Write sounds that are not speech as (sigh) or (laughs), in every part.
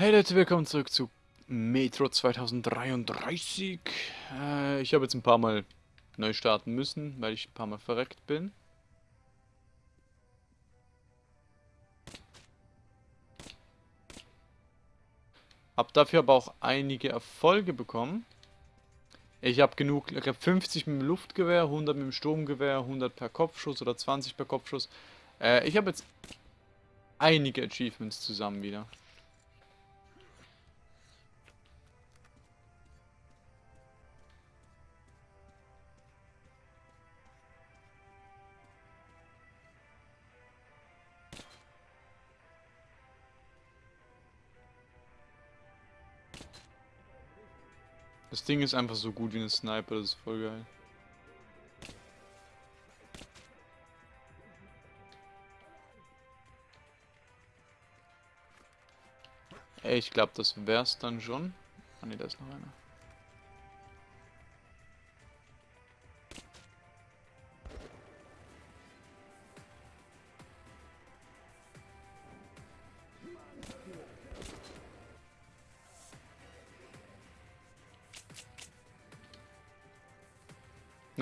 Hey Leute, willkommen zurück zu Metro 2033. Äh, ich habe jetzt ein paar Mal neu starten müssen, weil ich ein paar Mal verreckt bin. Hab dafür aber auch einige Erfolge bekommen. Ich habe genug, ich habe 50 mit dem Luftgewehr, 100 mit dem Sturmgewehr, 100 per Kopfschuss oder 20 per Kopfschuss. Äh, ich habe jetzt einige Achievements zusammen wieder. Ding ist einfach so gut wie ein Sniper, das ist voll geil. Ey, ich glaube, das wär's dann schon. Ah ne, da ist noch einer.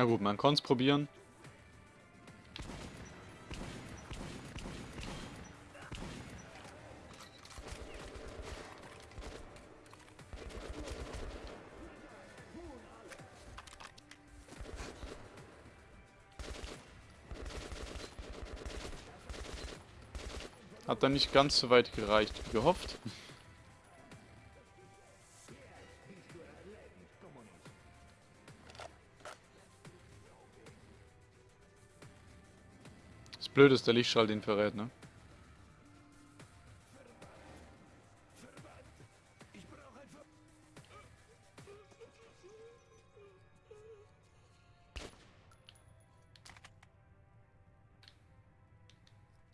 Gut, man kann es probieren. Hat dann nicht ganz so weit gereicht wie gehofft. Blöd ist der Lichtschall den verrät, ne?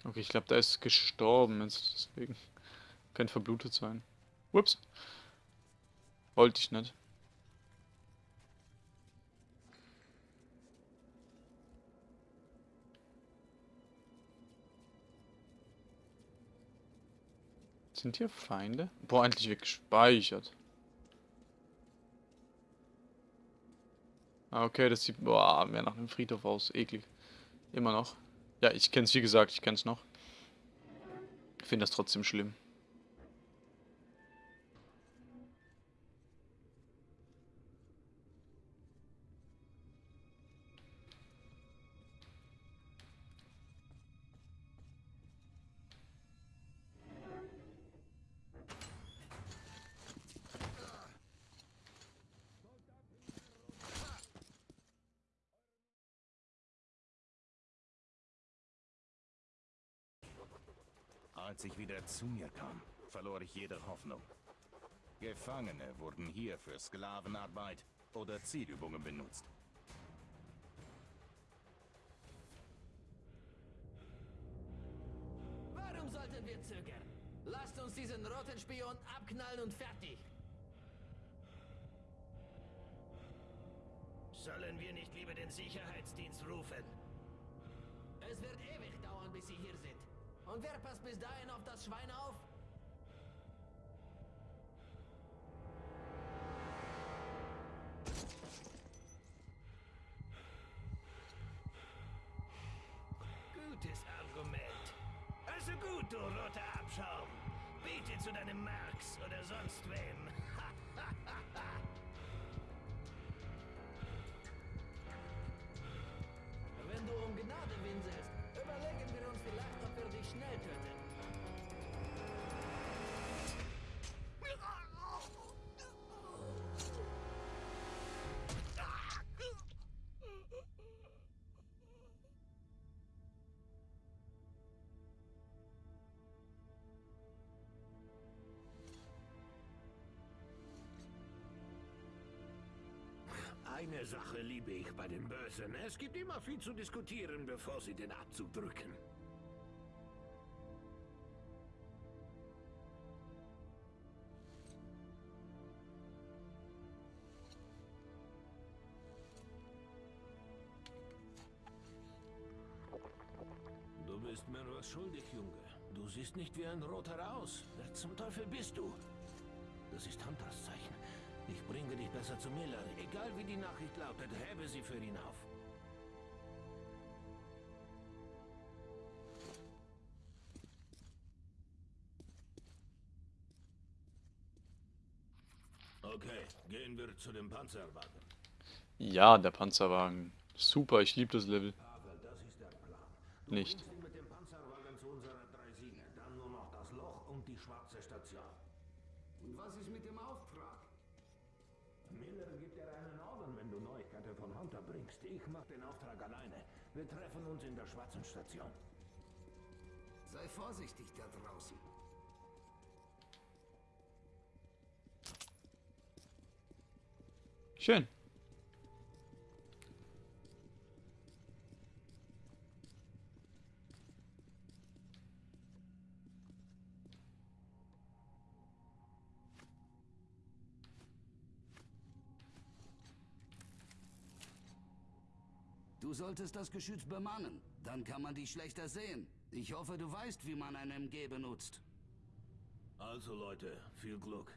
Okay, ich glaube, da ist gestorben deswegen könnte verblutet sein. Ups. Wollte ich nicht. Sind hier Feinde? Boah, endlich wird gespeichert. Ah, okay, das sieht boah, mehr nach einem Friedhof aus. Eklig. Immer noch. Ja, ich kenn's, wie gesagt, ich kenn's noch. Ich finde das trotzdem schlimm. Als ich wieder zu mir kam, verlor ich jede Hoffnung. Gefangene wurden hier für Sklavenarbeit oder Zielübungen benutzt. Warum sollten wir zögern? Lasst uns diesen roten Spion abknallen und fertig. Sollen wir nicht lieber den Sicherheitsdienst rufen? Und wer passt bis dahin auf das Schwein auf? Gutes Argument. Also gut, du roter Abschaum. Bete zu deinem Marx oder sonst wem. (laughs) Wenn du um Gnade winselst, dich schnell töten. Eine Sache liebe ich bei den Bösen. Es gibt immer viel zu diskutieren, bevor sie den Abzug drücken. Teufel bist du? Das ist Hunters Zeichen. Ich bringe dich besser zu Miller. Egal wie die Nachricht lautet, hebe sie für ihn auf. Okay, gehen wir zu dem Panzerwagen. Ja, der Panzerwagen. Super, ich liebe das Level. Nicht. Du mit dem Panzerwagen zu unserer Dreisine. Dann nur noch das Loch und die schwarze Station. Und was ist mit dem Auftrag? Miller gibt dir einen Orden, wenn du Neuigkeiten von Hunter bringst. Ich mach den Auftrag alleine. Wir treffen uns in der schwarzen Station. Sei vorsichtig da draußen. Schön. Du solltest das Geschütz bemannen. Dann kann man dich schlechter sehen. Ich hoffe, du weißt, wie man ein MG benutzt. Also Leute, viel Glück.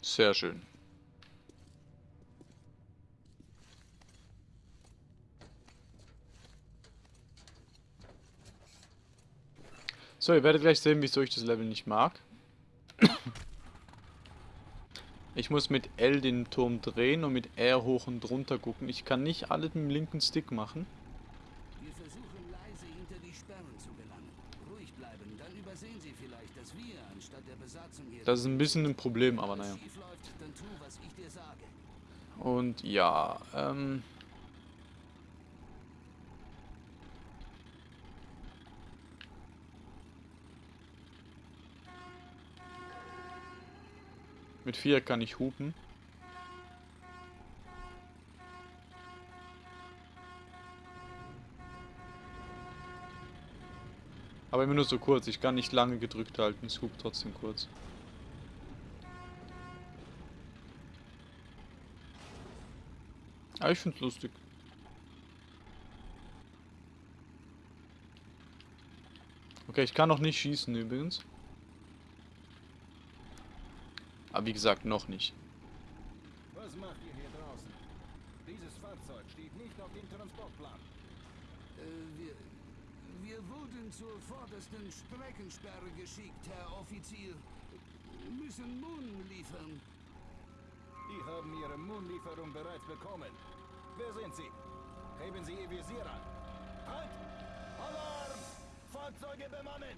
Sehr schön. So, ihr werdet gleich sehen, wieso ich das Level nicht mag. Ich muss mit L den Turm drehen und mit R hoch und runter gucken. Ich kann nicht alles mit dem linken Stick machen. Wir versuchen leise hinter die Sperren zu gelangen. Ruhig bleiben, dann übersehen sie vielleicht, dass wir anstatt der Besatzung hier... Das ist ein bisschen ein Problem, aber naja. Und ja, ähm... Mit 4 kann ich hupen. Aber immer nur so kurz. Ich kann nicht lange gedrückt halten. Es hupt trotzdem kurz. Aber ich find's lustig. Okay, ich kann noch nicht schießen übrigens. Aber wie gesagt, noch nicht. Was macht ihr hier draußen? Dieses Fahrzeug steht nicht auf dem Transportplan. Äh, wir... Wir wurden zur vordersten Streckensperre geschickt, Herr Offizier. Müssen Mohn liefern. Die haben ihre Moonlieferung bereits bekommen. Wer sind sie? Heben Sie Ihr Visier an. Halt! Alarm! Fahrzeuge bemannen!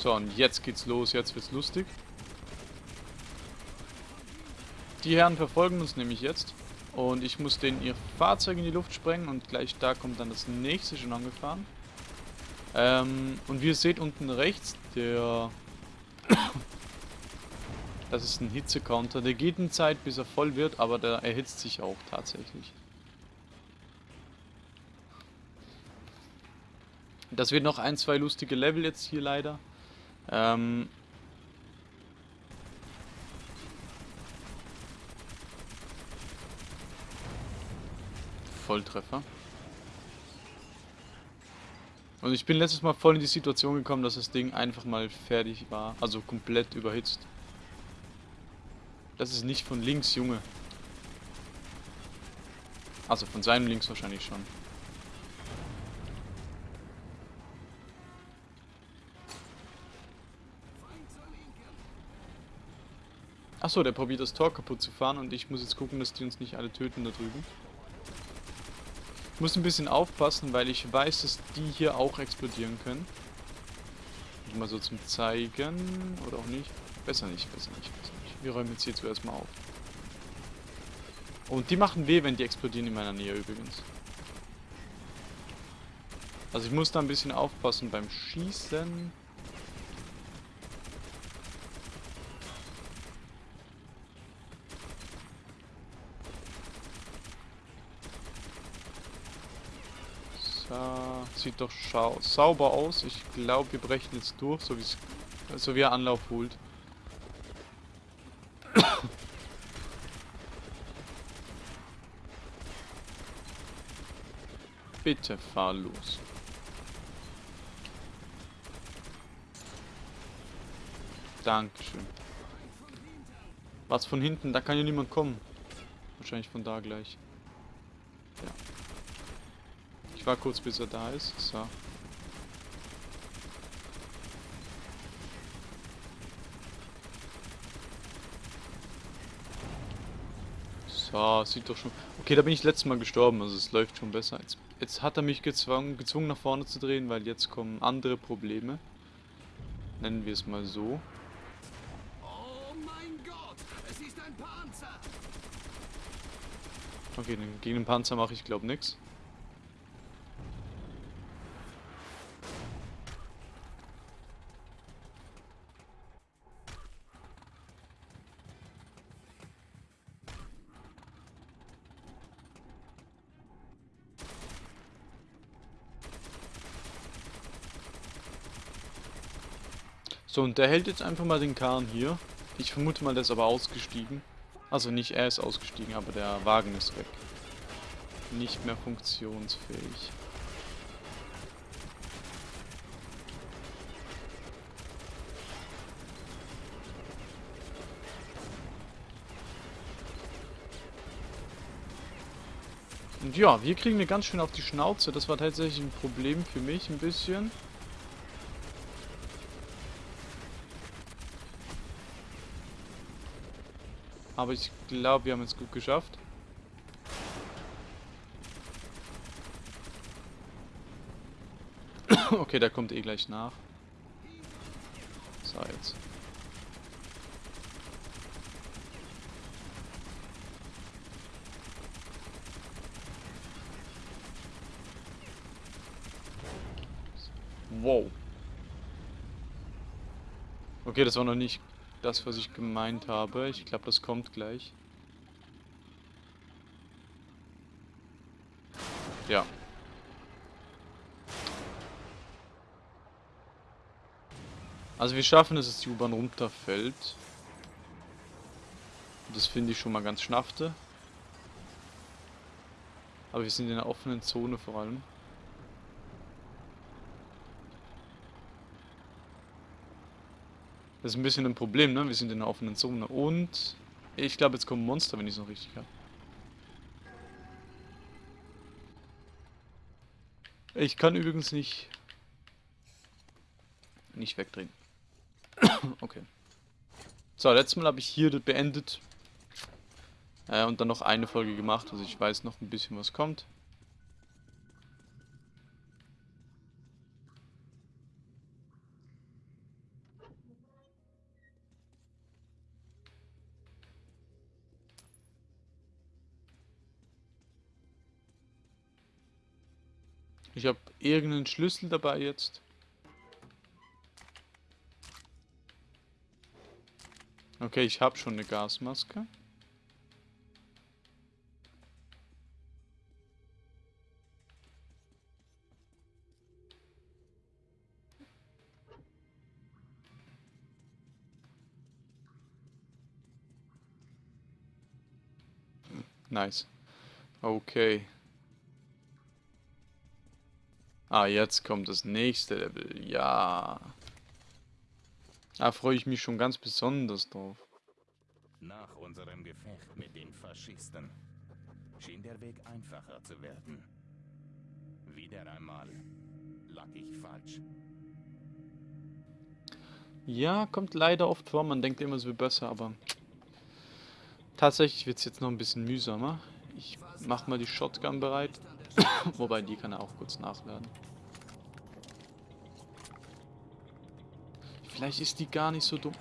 So, und jetzt geht's los. Jetzt wird's lustig. Die Herren verfolgen uns nämlich jetzt. Und ich muss denen ihr Fahrzeug in die Luft sprengen. Und gleich da kommt dann das nächste schon angefahren. Ähm, und wie ihr seht unten rechts, der... (coughs) das ist ein Hitzecounter. Der geht eine Zeit, bis er voll wird, aber der erhitzt sich auch tatsächlich. Das wird noch ein, zwei lustige Level jetzt hier leider. Ähm, Volltreffer. Und ich bin letztes Mal voll in die Situation gekommen, dass das Ding einfach mal fertig war. Also komplett überhitzt. Das ist nicht von links, Junge. Also von seinem links wahrscheinlich schon. Achso, der probiert das Tor kaputt zu fahren und ich muss jetzt gucken, dass die uns nicht alle töten da drüben. Ich muss ein bisschen aufpassen, weil ich weiß, dass die hier auch explodieren können. Mal so zum Zeigen. Oder auch nicht. Besser nicht, besser nicht, besser nicht. Wir räumen jetzt hier zuerst mal auf. Und die machen weh, wenn die explodieren in meiner Nähe übrigens. Also ich muss da ein bisschen aufpassen beim Schießen. sieht doch sauber aus. Ich glaube, wir brechen jetzt durch, so, also wie er Anlauf holt. (coughs) Bitte fahr los. Dankeschön. Was von hinten? Da kann ja niemand kommen. Wahrscheinlich von da gleich. Ich war kurz, bis er da ist. So. So, sieht doch schon... Okay, da bin ich letztes Mal gestorben, also es läuft schon besser. Jetzt, jetzt hat er mich gezwungen, gezwungen nach vorne zu drehen, weil jetzt kommen andere Probleme. Nennen wir es mal so. Oh! Okay, gegen den Panzer mache ich glaube nichts. So, und der hält jetzt einfach mal den Kahn hier. Ich vermute mal, der ist aber ausgestiegen. Also nicht er ist ausgestiegen, aber der Wagen ist weg. Nicht mehr funktionsfähig. Und ja, wir kriegen mir ganz schön auf die Schnauze. Das war tatsächlich ein Problem für mich ein bisschen. Aber ich glaube, wir haben es gut geschafft. (coughs) okay, der kommt eh gleich nach. So, jetzt. Wow. Okay, das war noch nicht das, was ich gemeint habe. Ich glaube, das kommt gleich. Ja. Also wir schaffen es, dass die U-Bahn runterfällt. Das finde ich schon mal ganz schnaffte. Aber wir sind in einer offenen Zone vor allem. Das ist ein bisschen ein Problem, ne? Wir sind in einer offenen Zone. Und ich glaube, jetzt kommen Monster, wenn ich es noch richtig habe. Ich kann übrigens nicht... Nicht wegdrehen. (coughs) okay. So, letztes Mal habe ich hier beendet. Äh, und dann noch eine Folge gemacht. Also ich weiß noch ein bisschen, was kommt. Ich habe irgendeinen Schlüssel dabei jetzt. Okay, ich habe schon eine Gasmaske. Nice. Okay. Ah, jetzt kommt das nächste Level. Ja. Da freue ich mich schon ganz besonders drauf. Nach unserem Gefecht mit den Faschisten schien der Weg einfacher zu werden. Wieder einmal lag ich falsch. Ja, kommt leider oft vor. Man denkt immer, es wird besser, aber tatsächlich wird es jetzt noch ein bisschen mühsamer. Ich mache mal die Shotgun bereit. (coughs) Wobei, die kann er auch kurz nachladen. Vielleicht ist die gar nicht so dumm.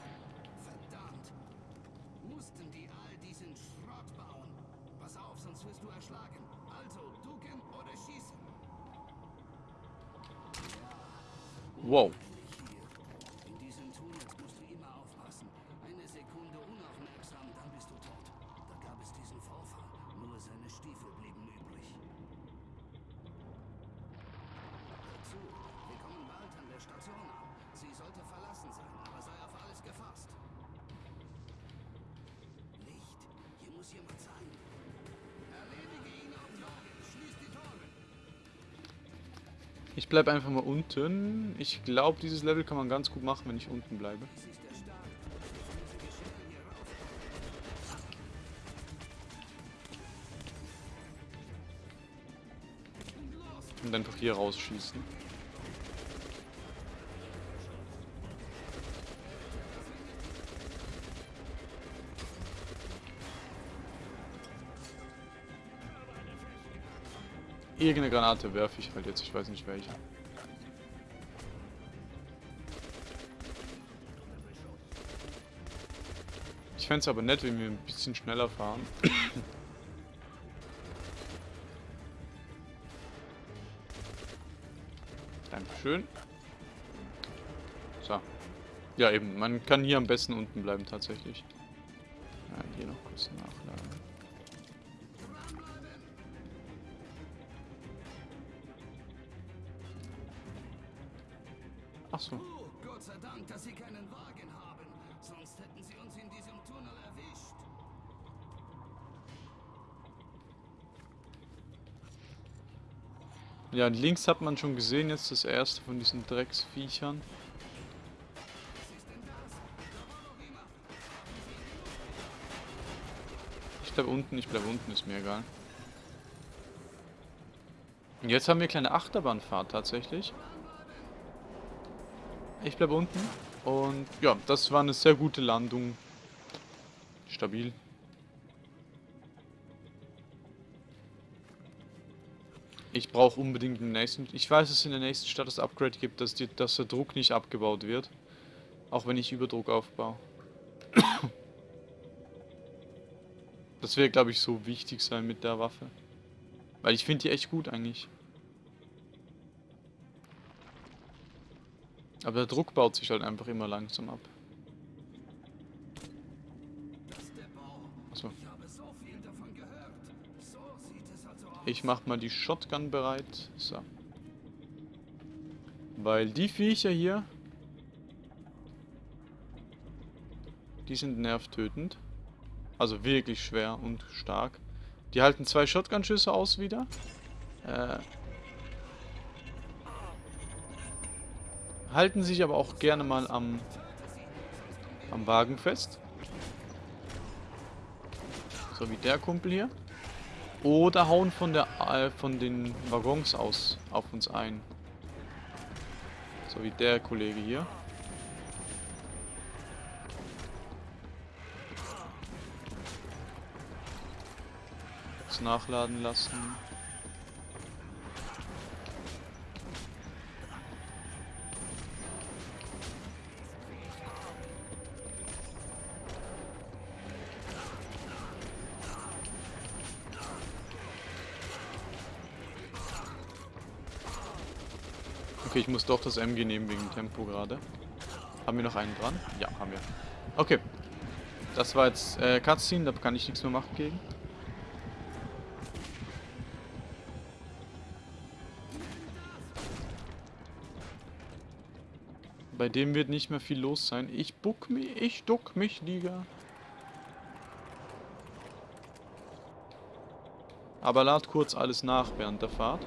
Verdammt! Bleibe einfach mal unten. Ich glaube, dieses Level kann man ganz gut machen, wenn ich unten bleibe. Und einfach hier rausschießen. Irgendeine Granate werfe ich halt jetzt, ich weiß nicht welche. Ich fände es aber nett, wenn wir ein bisschen schneller fahren. (coughs) Dankeschön. So. Ja, eben. Man kann hier am besten unten bleiben, tatsächlich. Ja, hier noch kurz nachladen. Ach so. Oh, Gott sei Dank, dass Sie keinen Wagen haben. Sonst hätten Sie uns in diesem Tunnel erwischt. Ja, links hat man schon gesehen, jetzt das erste von diesen Drecksviechern. Ich bleib unten, ich bleib unten, ist mir egal. Und jetzt haben wir eine kleine Achterbahnfahrt tatsächlich. Ich bleib unten. Und ja, das war eine sehr gute Landung. Stabil. Ich brauche unbedingt den nächsten... Ich weiß, dass es in der nächsten Stadt das Upgrade gibt, dass, die, dass der Druck nicht abgebaut wird. Auch wenn ich Überdruck aufbaue. Das wird, glaube ich, so wichtig sein mit der Waffe. Weil ich finde die echt gut eigentlich. Aber der Druck baut sich halt einfach immer langsam ab. Also. Ich mach mal die Shotgun bereit. So. Weil die Viecher hier... Die sind nervtötend. Also wirklich schwer und stark. Die halten zwei Shotgun-Schüsse aus wieder. Äh, halten sich aber auch gerne mal am, am Wagen fest. So wie der Kumpel hier. Oder hauen von der äh, von den Waggons aus auf uns ein. So wie der Kollege hier. Jetzt nachladen lassen. Okay, ich muss doch das MG nehmen wegen Tempo gerade. Haben wir noch einen dran? Ja, haben wir. Okay. Das war jetzt äh, Cutscene, da kann ich nichts mehr machen gegen. Bei dem wird nicht mehr viel los sein. Ich buck mich, ich duck mich, Liga. Aber lad kurz alles nach während der Fahrt.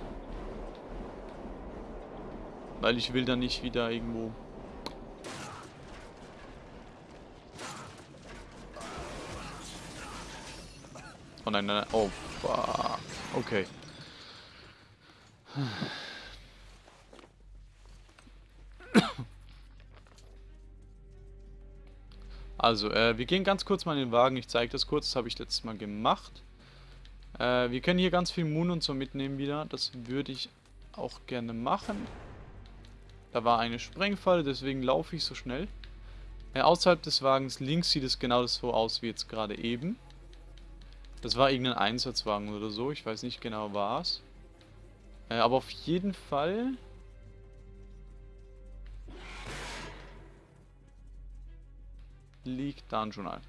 Weil ich will da nicht wieder irgendwo... Oh nein, nein, nein. Oh, fuck. Okay. Also, äh, wir gehen ganz kurz mal in den Wagen. Ich zeige das kurz. Das habe ich letztes Mal gemacht. Äh, wir können hier ganz viel Moon und so mitnehmen wieder. Das würde ich auch gerne machen. Da war eine Sprengfalle, deswegen laufe ich so schnell. Äh, außerhalb des Wagens links sieht es genau so aus wie jetzt gerade eben. Das war irgendein Einsatzwagen oder so, ich weiß nicht genau was. Äh, aber auf jeden Fall... liegt da ein Journal.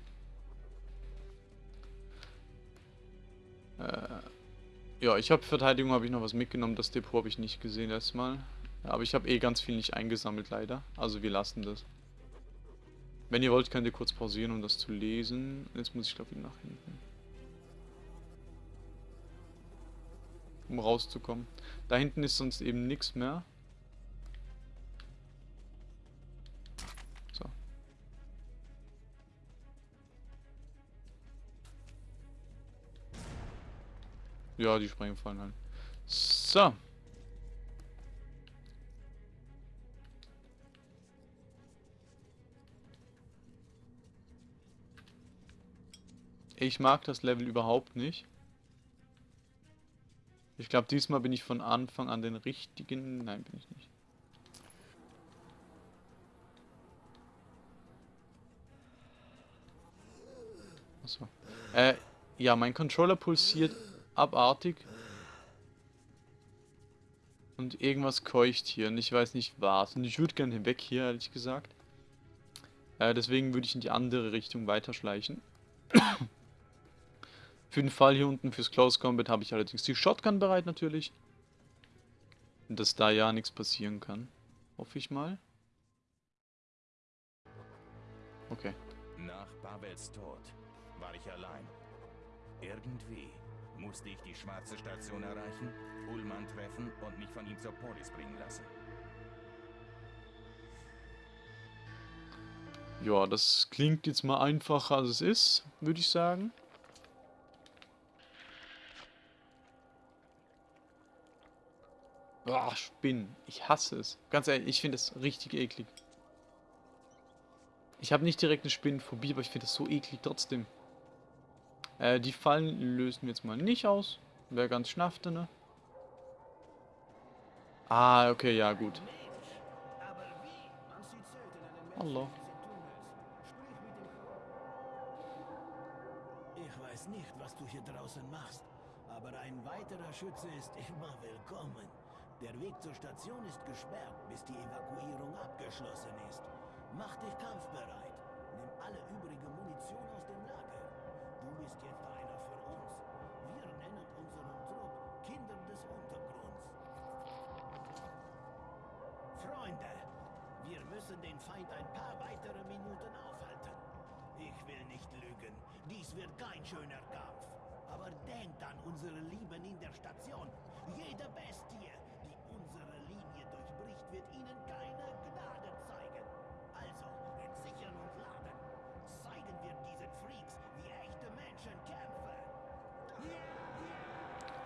Äh, ja, ich habe Verteidigung, habe ich noch was mitgenommen. Das Depot habe ich nicht gesehen erstmal. Ja, aber ich habe eh ganz viel nicht eingesammelt, leider. Also wir lassen das. Wenn ihr wollt, könnt ihr kurz pausieren, um das zu lesen. Jetzt muss ich, glaube ich, nach hinten. Um rauszukommen. Da hinten ist sonst eben nichts mehr. So. Ja, die Sprengfallen halt. So. Ich mag das Level überhaupt nicht. Ich glaube, diesmal bin ich von Anfang an den richtigen... Nein, bin ich nicht. Achso. Äh, ja, mein Controller pulsiert abartig. Und irgendwas keucht hier und ich weiß nicht was. Und ich würde gerne hinweg hier, ehrlich gesagt. Äh, deswegen würde ich in die andere Richtung weiterschleichen. Für den Fall hier unten fürs Close Combat habe ich allerdings die Shotgun bereit natürlich. Dass da ja nichts passieren kann. Hoffe ich mal. Okay. Nach Babels Tod war ich allein. Irgendwie musste ich die schwarze Station erreichen, Ullmann treffen und mich von ihm zur Polis bringen lassen. Ja, das klingt jetzt mal einfacher als es ist, würde ich sagen. Boah, Spinnen. Ich hasse es. Ganz ehrlich, ich finde es richtig eklig. Ich habe nicht direkt eine Spinnenphobie, aber ich finde das so eklig trotzdem. Äh, die Fallen lösen wir jetzt mal nicht aus. Wäre ganz schnaffte, ne? Ah, okay, ja, gut. Hallo. Ich weiß nicht, was du hier draußen machst, aber ein weiterer Schütze ist immer willkommen. Der Weg zur Station ist gesperrt, bis die Evakuierung abgeschlossen ist. Mach dich kampfbereit.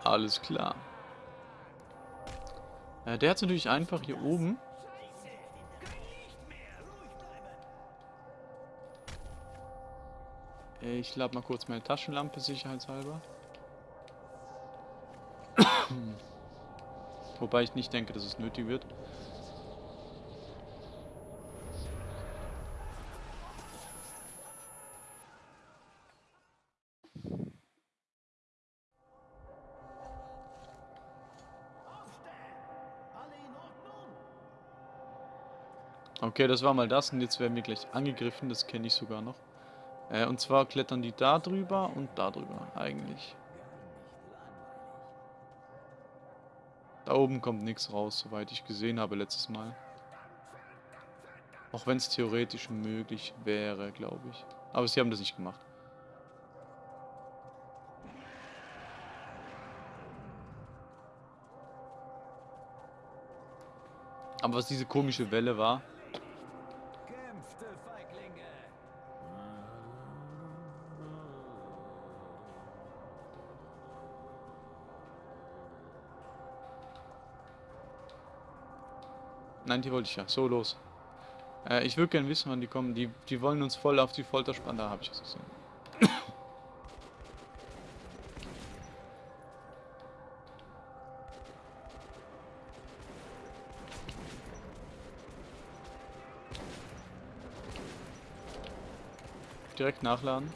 Alles klar. Äh, der hat natürlich einfach hier oben. Äh, Ich lade mal kurz meine Taschenlampe sicherheitshalber. (coughs) Wobei ich nicht denke, dass es nötig wird. Aufstehen! Alle in Ordnung? Okay, das war mal das und jetzt werden wir gleich angegriffen, das kenne ich sogar noch. Äh, und zwar klettern die da drüber und da drüber, eigentlich. Da oben kommt nichts raus, soweit ich gesehen habe letztes Mal. Auch wenn es theoretisch möglich wäre, glaube ich. Aber sie haben das nicht gemacht. Aber was diese komische Welle war, Nein, die wollte ich ja. So, los. Äh, ich würde gerne wissen, wann die kommen. Die, die wollen uns voll auf die Folter spannen. Da habe ich es gesehen. Direkt nachladen.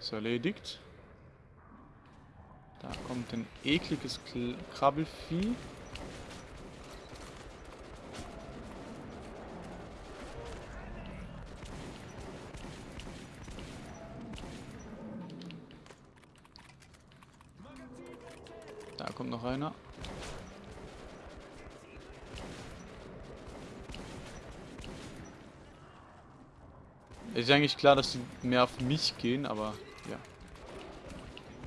Ist erledigt. Kommt ein ekliges Kl Krabbelvieh. Da kommt noch einer. Ist eigentlich klar, dass sie mehr auf mich gehen, aber.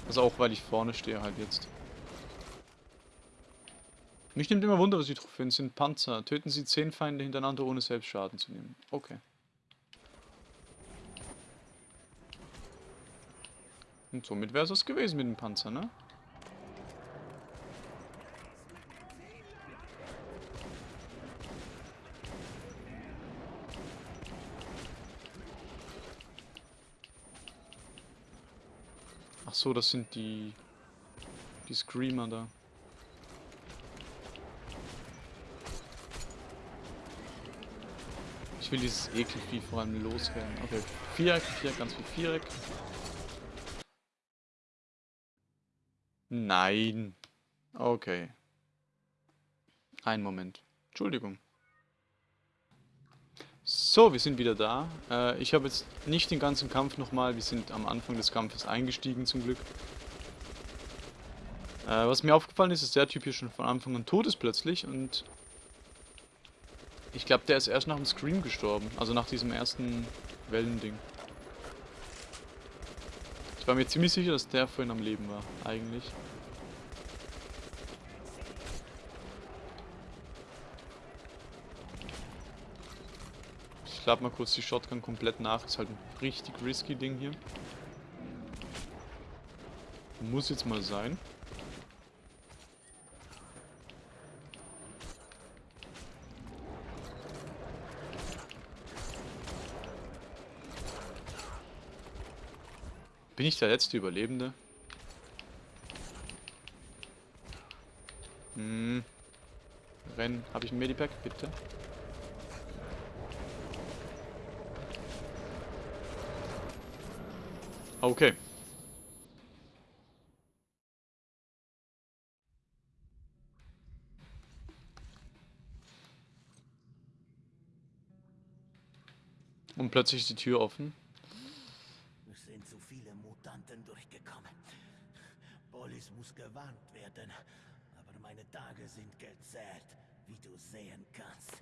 Also auch, weil ich vorne stehe halt jetzt. Mich nimmt immer Wunder, was die Trophäen sind. Panzer. Töten Sie 10 Feinde hintereinander, ohne selbst Schaden zu nehmen. Okay. Und somit wäre es das gewesen mit dem Panzer, ne? Ach so, das sind die... Die Screamer da. Ich will dieses Ekelvieh vor allem loswerden. Okay, Viereck, Viereck, ganz viel Viereck. Nein. Okay. Ein Moment. Entschuldigung. So, wir sind wieder da. Äh, ich habe jetzt nicht den ganzen Kampf nochmal. Wir sind am Anfang des Kampfes eingestiegen zum Glück. Äh, was mir aufgefallen ist, ist der Typ hier schon von Anfang an tot ist plötzlich und ich glaube, der ist erst nach dem Scream gestorben. Also nach diesem ersten Wellending. Ich war mir ziemlich sicher, dass der vorhin am Leben war, eigentlich. Lade mal kurz die Shotgun komplett nach. Ist halt ein richtig risky Ding hier. Muss jetzt mal sein. Bin ich der letzte Überlebende? Hm. Rennen. Habe ich ein Medipack? Bitte. Okay. Und plötzlich ist die Tür offen. Es sind zu viele Mutanten durchgekommen. Polis muss gewarnt werden. Aber meine Tage sind gezählt, wie du sehen kannst.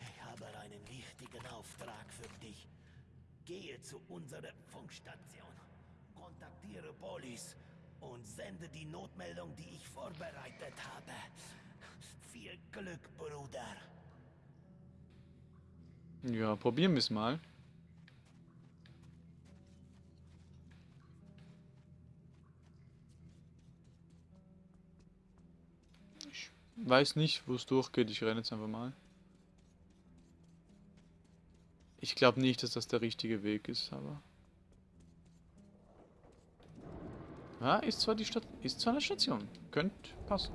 Ich habe einen wichtigen Auftrag für dich. Gehe zu unserer Funkstation. Kontaktiere Polis und sende die Notmeldung, die ich vorbereitet habe. Viel Glück, Bruder. Ja, probieren wir es mal. Ich weiß nicht, wo es durchgeht. Ich renne jetzt einfach mal. Ich glaube nicht, dass das der richtige Weg ist, aber... Ja, ist zwar die Stadt, ist zwar eine Station. Könnte passen.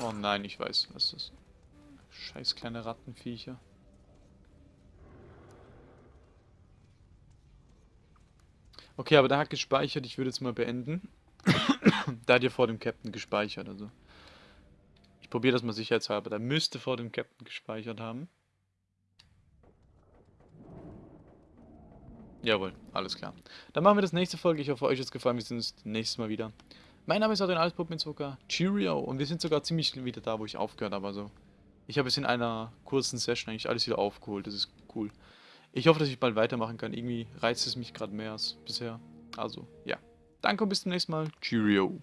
Oh nein, ich weiß, was das ist. Scheiß kleine Rattenviecher. Okay, aber der hat gespeichert. Ich würde jetzt mal beenden. (coughs) da hat ja vor dem Captain gespeichert, also. Ich probiere das mal sicherheitshalber. Der müsste vor dem Captain gespeichert haben. Jawohl, alles klar. Dann machen wir das nächste Folge. Ich hoffe, euch hat es gefallen. Wir sehen uns nächstes Mal wieder. Mein Name ist Adrian Altpuppenzucker. Cheerio. Und wir sind sogar ziemlich wieder da, wo ich aufgehört habe. Also, ich habe es in einer kurzen Session eigentlich alles wieder aufgeholt. Das ist cool. Ich hoffe, dass ich bald weitermachen kann. Irgendwie reizt es mich gerade mehr als bisher. Also, ja. Danke und bis zum nächsten Mal. Cheerio.